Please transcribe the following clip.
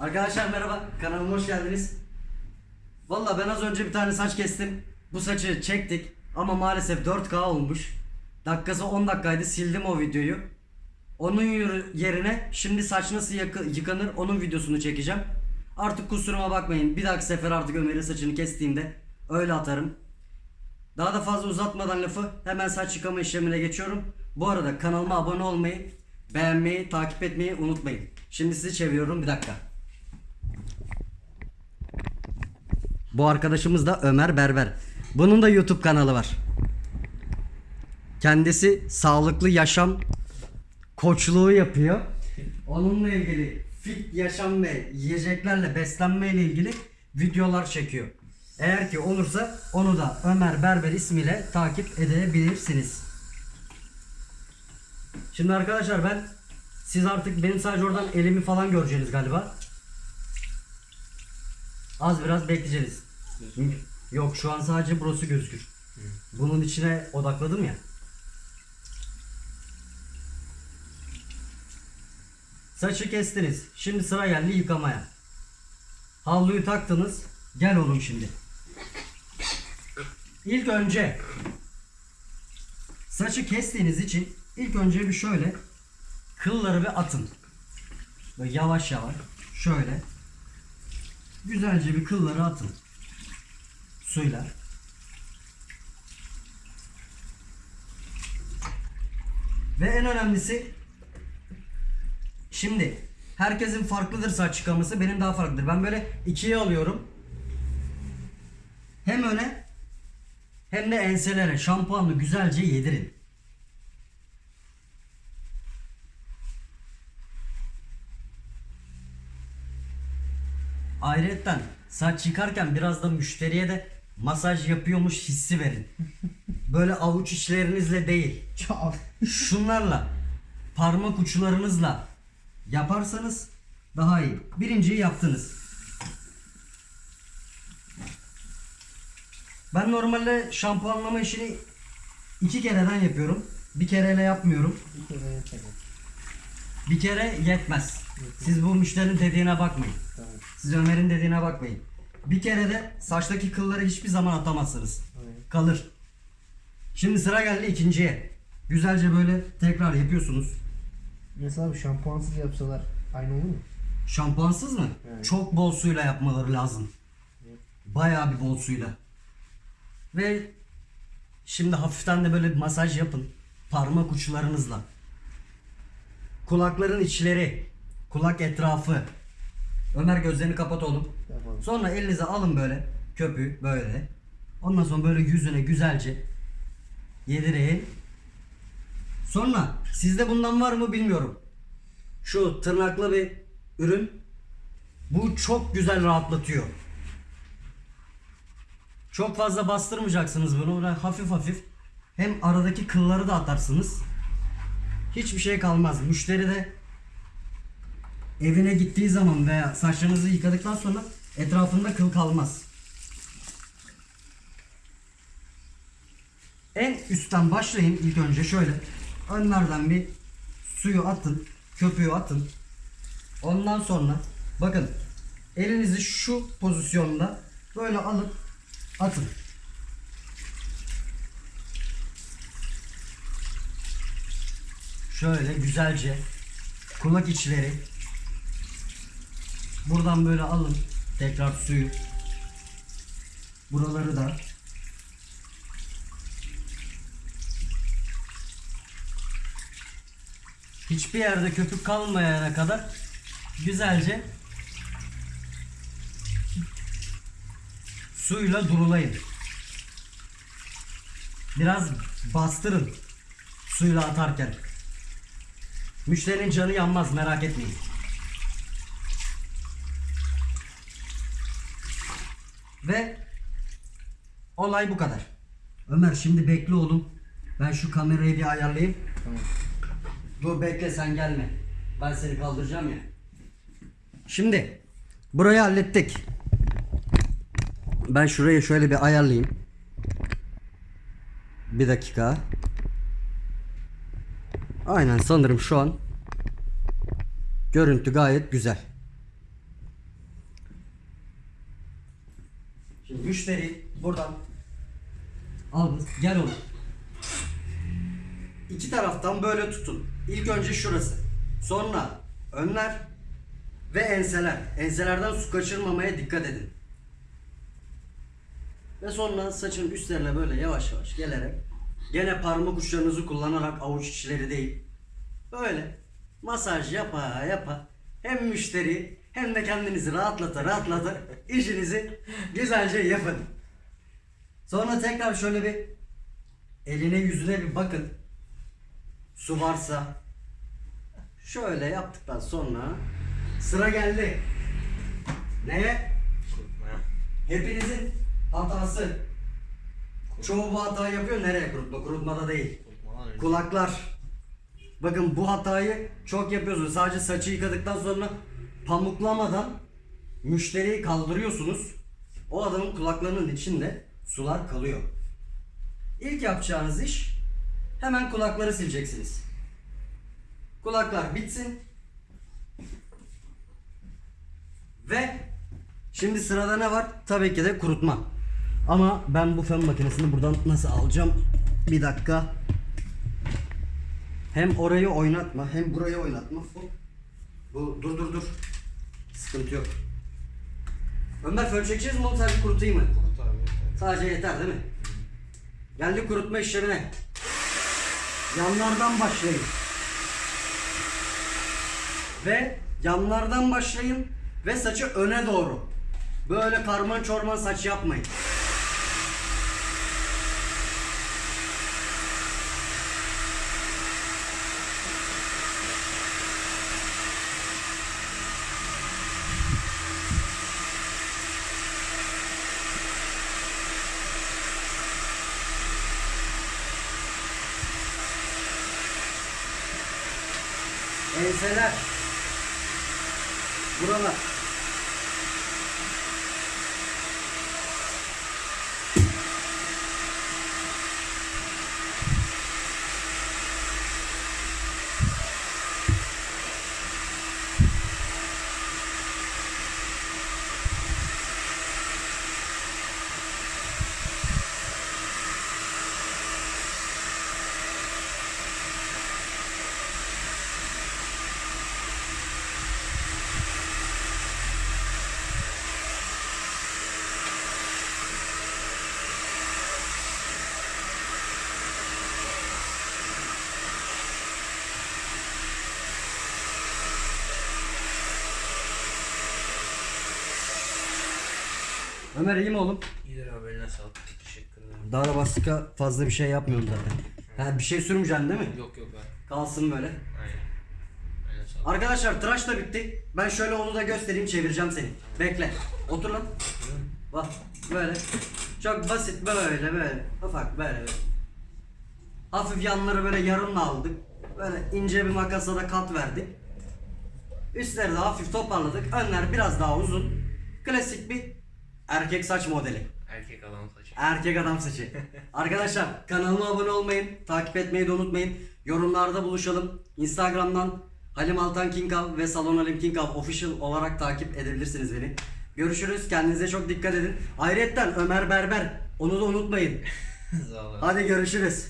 Arkadaşlar merhaba, kanalıma hoş geldiniz. Valla ben az önce bir tane saç kestim. Bu saçı çektik ama maalesef 4K olmuş. Dakikası 10 dakikaydı, sildim o videoyu. Onun yerine şimdi saç nasıl yıkanır onun videosunu çekeceğim. Artık kusuruma bakmayın. Bir dahaki sefer artık Ömer'in saçını kestiğimde öyle atarım. Daha da fazla uzatmadan lafı hemen saç yıkama işlemine geçiyorum. Bu arada kanalıma abone olmayı, beğenmeyi, takip etmeyi unutmayın. Şimdi sizi çeviriyorum bir dakika. Bu arkadaşımız da Ömer Berber. Bunun da YouTube kanalı var. Kendisi sağlıklı yaşam koçluğu yapıyor. Onunla ilgili fit yaşam ve yiyeceklerle beslenme ile ilgili videolar çekiyor. Eğer ki olursa onu da Ömer Berber ismiyle takip edebilirsiniz. Şimdi arkadaşlar ben siz artık benim sadece oradan elimi falan göreceksiniz galiba. Az biraz bekleyeceğiz. Yok şu an sadece burası gözükür. Bunun içine odakladım ya. Saçı kestiniz. Şimdi sıra geldi yıkamaya. Havluyu taktınız. Gel oğlum şimdi. İlk önce saçı kestiğiniz için ilk önce bir şöyle kılları bir atın. Böyle yavaş yavaş şöyle güzelce bir kılları atın. Suyla. Ve en önemlisi Şimdi herkesin farklıdır saç yıkaması. Benim daha farklıdır. Ben böyle ikiye alıyorum. Hem öne hem de enselere şampuanla güzelce yedirin. Ayrıca saç yıkarken biraz da müşteriye de masaj yapıyormuş hissi verin. Böyle avuç içlerinizle değil. Şunlarla parmak uçlarınızla yaparsanız daha iyi. Birinciyi yaptınız. Ben normalde şampuanlama işini iki kereden yapıyorum. Bir kereyle yapmıyorum. Bir kere yeter. Bir kere yetmez. Siz bu müşterinin dediğine bakmayın. Tamam. Siz Ömer'in dediğine bakmayın. Bir kere de saçtaki kılları hiçbir zaman atamazsınız. Aynen. Kalır. Şimdi sıra geldi ikinciye. Güzelce böyle tekrar yapıyorsunuz. Mesela şampuansız yapsalar aynı olur mu? Şampuansız mı? Evet. Çok bol suyla yapmaları lazım. Bayağı bir bol suyla. Ve şimdi hafiften de böyle bir masaj yapın. Parmak uçlarınızla. Kulakların içleri, kulak etrafı. Ömer gözlerini kapat oğlum. Yapalım. Sonra elinize alın böyle köpüğü böyle. Ondan sonra böyle yüzüne güzelce yedirin. Sonra sizde bundan var mı bilmiyorum. Şu tırnaklı bir ürün. Bu çok güzel rahatlatıyor. Çok fazla bastırmayacaksınız bunu. Böyle hafif hafif. Hem aradaki kılları da atarsınız. Hiçbir şey kalmaz. Müşteri de evine gittiği zaman veya saçlarınızı yıkadıktan sonra etrafında kıl kalmaz. En üstten başlayın ilk önce şöyle. Önlerden bir suyu atın, köpüğü atın. Ondan sonra bakın elinizi şu pozisyonda böyle alıp atın. Şöyle güzelce kulak içleri buradan böyle alın tekrar suyu buraları da hiçbir yerde köpük kalmayana kadar güzelce suyla durulayın. Biraz bastırın suyla atarken. Müşterinin canı yanmaz merak etmeyin. Ve olay bu kadar. Ömer şimdi bekle oğlum. Ben şu kamerayı bir ayarlayayım. Tamam. Dur bekle sen gelme. Ben seni kaldıracağım ya. Şimdi burayı hallettik. Ben şurayı şöyle bir ayarlayayım. Bir dakika. Aynen sanırım şu an görüntü gayet güzel. Müşteri buradan aldınız. Gel oğlum. İki taraftan böyle tutun. İlk önce şurası. Sonra önler ve enseler. Enselerden su kaçırmamaya dikkat edin. Ve sonra saçın üstlerine böyle yavaş yavaş gelerek gene parmak uçlarınızı kullanarak avuç içleri değil. Böyle masaj yapa yapa hem müşteri hem de kendinizi rahatlata rahatlata işinizi güzelce yapın. Sonra tekrar şöyle bir eline yüzüne bir bakın. Su varsa şöyle yaptıktan sonra sıra geldi. Neye? Hepinizin hatası. Çoğu bu hatayı yapıyor. Nereye kurutma? Kurutmada değil. Kulaklar. Bakın bu hatayı çok yapıyorsunuz. Sadece saçı yıkadıktan sonra pamuklamadan müşteriyi kaldırıyorsunuz. O adamın kulaklarının içinde sular kalıyor. İlk yapacağınız iş hemen kulakları sileceksiniz. Kulaklar bitsin. Ve şimdi sırada ne var? Tabii ki de kurutma. Ama ben bu fön makinesini buradan nasıl alacağım? Bir dakika. Hem orayı oynatma hem burayı oynatma. Bu, bu dur dur dur. Sıkıntı yok. Ömer fön çekeceğiz mi oğlum sadece kurutayım mı? Sadece yeter değil mi? Geldik kurutma işlemine. Yanlardan başlayın. Ve yanlardan başlayın ve saçı öne doğru. Böyle karman çorman saç yapmayın. Enseler. Buralar. Ömer iyi mi oğlum? İyidir abi eline sağlık. Teşekkür ederim. Daha da başka fazla bir şey yapmıyorum zaten. Ha, bir şey sürmeyeceksin değil mi? Yok yok abi. Kalsın böyle. Aynen. Arkadaşlar tıraş da bitti. Ben şöyle onu da göstereyim çevireceğim seni. Bekle. Otur lan. Bak böyle. Çok basit böyle böyle. Ufak böyle böyle. Hafif yanları böyle yarımla aldık. Böyle ince bir makasla da kat verdik. Üstleri de hafif toparladık. Önler biraz daha uzun. Klasik bir erkek saç modeli. Erkek adam saçı. Erkek adam saçı. Arkadaşlar kanalıma abone olmayın. Takip etmeyi de unutmayın. Yorumlarda buluşalım. Instagram'dan Halim Altan Kinkav ve Salon Halim Kinkav official olarak takip edebilirsiniz beni. Görüşürüz. Kendinize çok dikkat edin. Ayrıca Ömer Berber. Onu da unutmayın. Hadi görüşürüz.